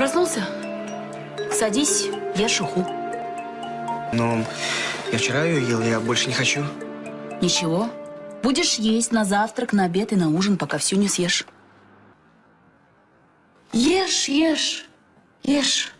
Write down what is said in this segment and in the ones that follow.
Проснулся? Садись, я шуху. Но я вчера ее ел, я больше не хочу. Ничего. Будешь есть на завтрак, на обед и на ужин, пока всю не съешь. Ешь, ешь, ешь.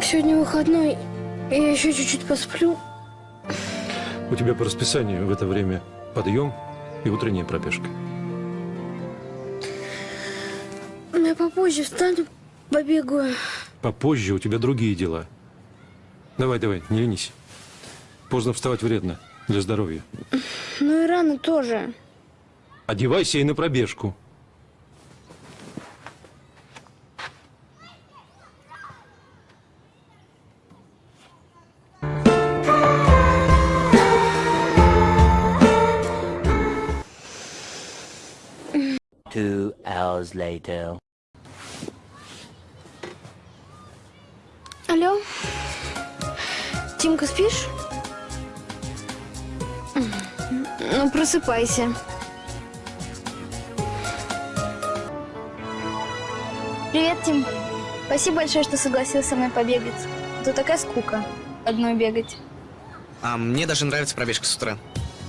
Сегодня выходной, и я еще чуть-чуть посплю. У тебя по расписанию в это время подъем и утренняя пробежка. Я попозже встану, побегаю. Попозже у тебя другие дела. Давай, давай, не ленись. Поздно вставать вредно для здоровья. Ну и рано тоже. Одевайся и на пробежку. Two hours later. Алло? Тимка, спишь? Ну, просыпайся. Привет, Тим. Спасибо большое, что согласился со мной побегать. А то такая скука одной бегать. А мне даже нравится пробежка с утра.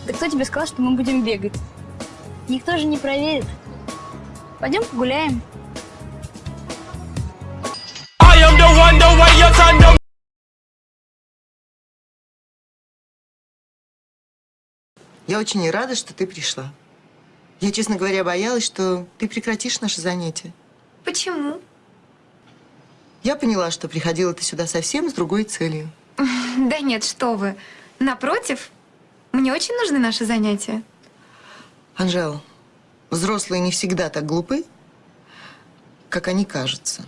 Да кто тебе сказал, что мы будем бегать? Никто же не проверит. Пойдем погуляем. Я очень рада, что ты пришла. Я, честно говоря, боялась, что ты прекратишь наше занятие. Почему? Я поняла, что приходила ты сюда совсем с другой целью. Да нет, что вы. Напротив, мне очень нужны наши занятия. Анжел, взрослые не всегда так глупы, как они кажутся.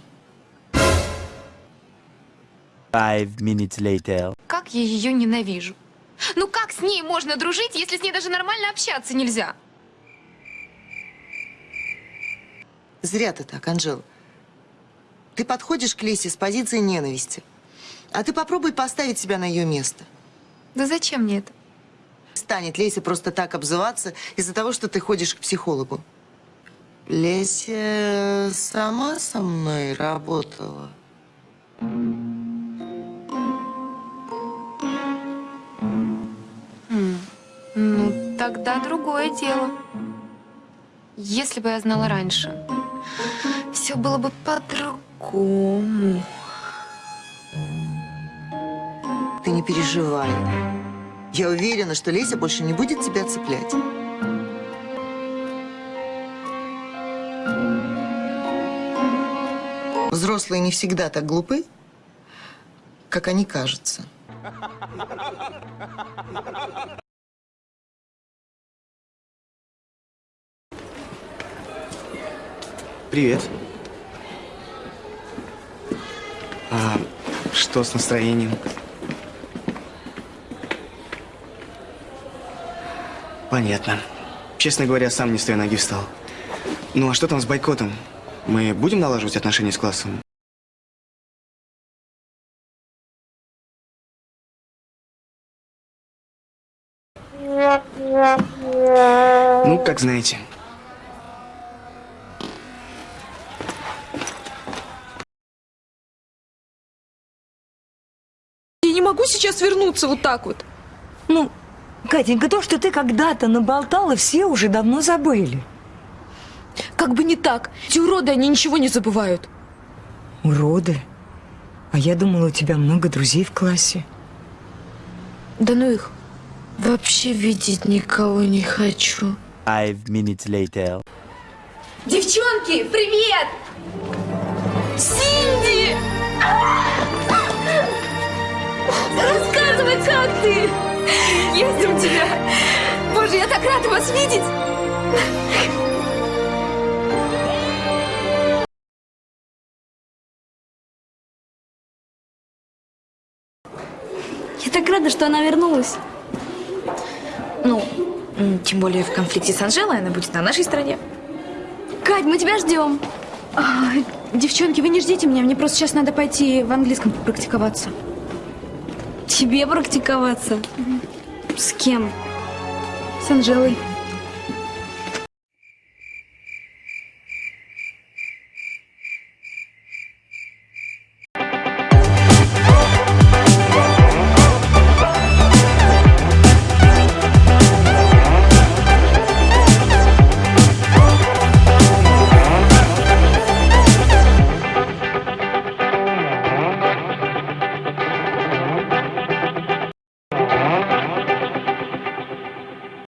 Five minutes later. Как я ее ненавижу. Ну как с ней можно дружить, если с ней даже нормально общаться нельзя? Зря ты так, Анжел. Ты подходишь к Лесе с позиции ненависти. А ты попробуй поставить себя на ее место. Да зачем мне это? Станет Леся просто так обзываться из-за того, что ты ходишь к психологу. Леся сама со мной работала. Ну, тогда другое дело. Если бы я знала раньше, все было бы по-другому. Ты не переживай. Я уверена, что Леся больше не будет тебя цеплять. Взрослые не всегда так глупы, как они кажутся. Привет. А что с настроением? Понятно. Честно говоря, сам не с той ноги встал. Ну а что там с бойкотом? Мы будем налаживать отношения с классом? Ну, как знаете. Я не могу сейчас вернуться вот так вот. Ну, Катенька, то, что ты когда-то наболтала, все уже давно забыли. Как бы не так. Эти уроды, они ничего не забывают. Уроды? А я думала, у тебя много друзей в классе. Да ну их. Вообще видеть никого не хочу. Five minutes later. Девчонки, привет! Синди! Рассказывай, как ты? Есть у тебя! Боже, я так рада вас видеть! Я так рада, что она вернулась. Ну, тем более в конфликте с Анжелой она будет на нашей стороне. Кать, мы тебя ждем. А, девчонки, вы не ждите меня, мне просто сейчас надо пойти в английском попрактиковаться. Тебе практиковаться? С кем? С Анжелой.